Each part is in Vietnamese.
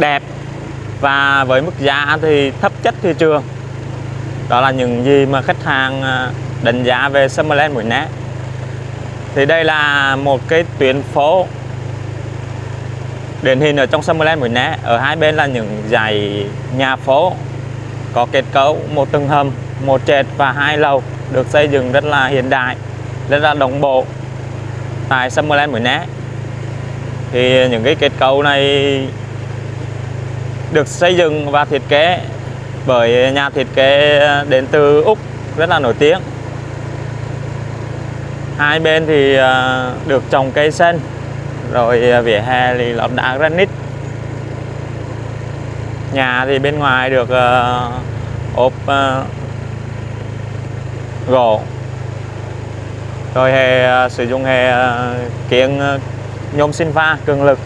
đẹp. Và với mức giá thì thấp chất thị trường đó là những gì mà khách hàng à, đánh giá về Summerland Mũi Né thì đây là một cái tuyến phố điển hình ở trong Summerland Mũi Né ở hai bên là những dãy nhà phố có kết cấu một tầng hầm, một trệt và hai lầu được xây dựng rất là hiện đại, rất là đồng bộ tại Summerland Mũi Né thì những cái kết cấu này được xây dựng và thiết kế bởi nhà thiết kế đến từ Úc rất là nổi tiếng. Hai bên thì à, được trồng cây xanh rồi à, vỉa hè thì lót đá granite. Nhà thì bên ngoài được à, ốp gỗ. Rồi hệ sử dụng hệ uh, kiếng nhôm sinh pha cường lực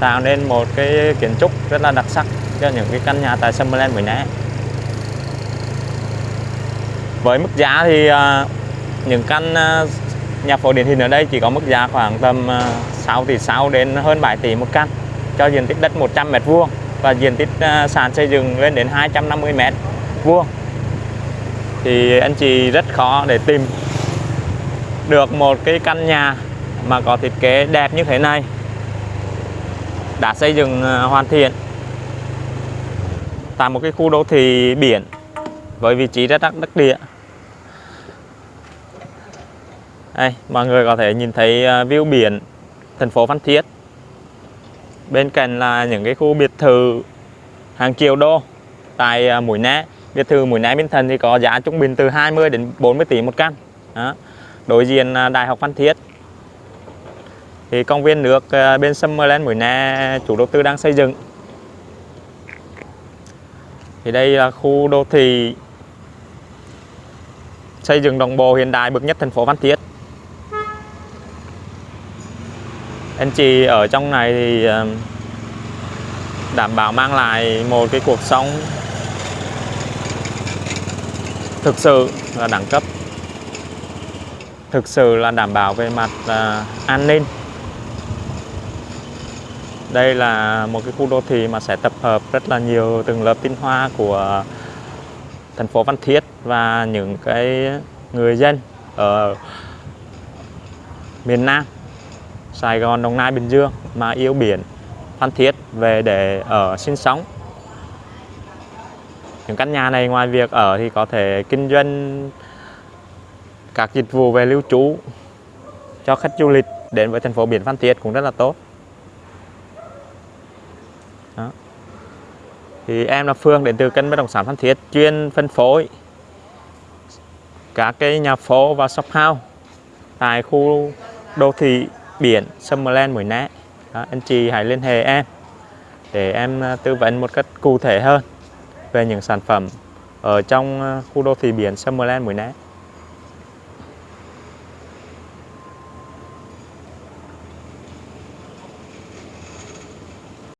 tạo nên một cái kiến trúc rất là đặc sắc cho những cái căn nhà tại Summerland Mũi Né với mức giá thì à, những căn à, nhà phố điển hình ở đây chỉ có mức giá khoảng tầm à, 6 tỷ 6 đến hơn 7 tỷ một căn, cho diện tích đất 100 mét vuông và diện tích sàn xây dựng lên đến 250 mét vuông. Thì anh chị rất khó để tìm được một cái căn nhà mà có thiết kế đẹp như thế này đã xây dựng ờ, hoàn thiện. Tại một cái khu đô thị biển với vị trí rất đắc địa. Đây, mọi người có thể nhìn thấy ờ, view biển, thành phố Phan Thiết. Bên cạnh là những cái khu biệt thự hàng triệu đô. Tại ờ, Mũi Né, biệt thự Mũi Né Minh Thần thì có giá trung bình từ 20 đến 40 tỷ một căn. Đó. đối diện Đại học Phan Thiết thì công viên nước ờ, bên Summerland Mũi Na chủ đầu tư đang xây dựng. Thì đây là khu đô thị xây dựng đồng bộ hiện đại bậc nhất thành phố Phan Thiết. Anh chị ở trong này thì ờ, đảm bảo mang lại một cái cuộc sống thực sự là đẳng cấp thực sự là đảm bảo về mặt uh, an ninh đây là một cái khu đô thị mà sẽ tập hợp rất là nhiều từng lớp tinh hoa của thành phố Phan Thiết và những cái người dân ở miền Nam Sài Gòn, Đồng Nai, Bình Dương mà yêu biển Phan Thiết về để ở sinh sống. Những căn nhà này ngoài việc ở thì có thể kinh doanh các dịch vụ về lưu trú cho khách du lịch đến với thành phố biển Phan Thiết cũng rất là tốt. Thì em là Phương đến từ kênh bất động sản Phan Thiết chuyên phân phối các cái nhà phố và shop house tại khu đô thị biển Summerland Mũi Né. Đó, anh chị hãy liên hệ em để em à, tư vấn một cách cụ thể hơn về những sản phẩm ở trong à, khu đô thị biển Summerland Mũi Né.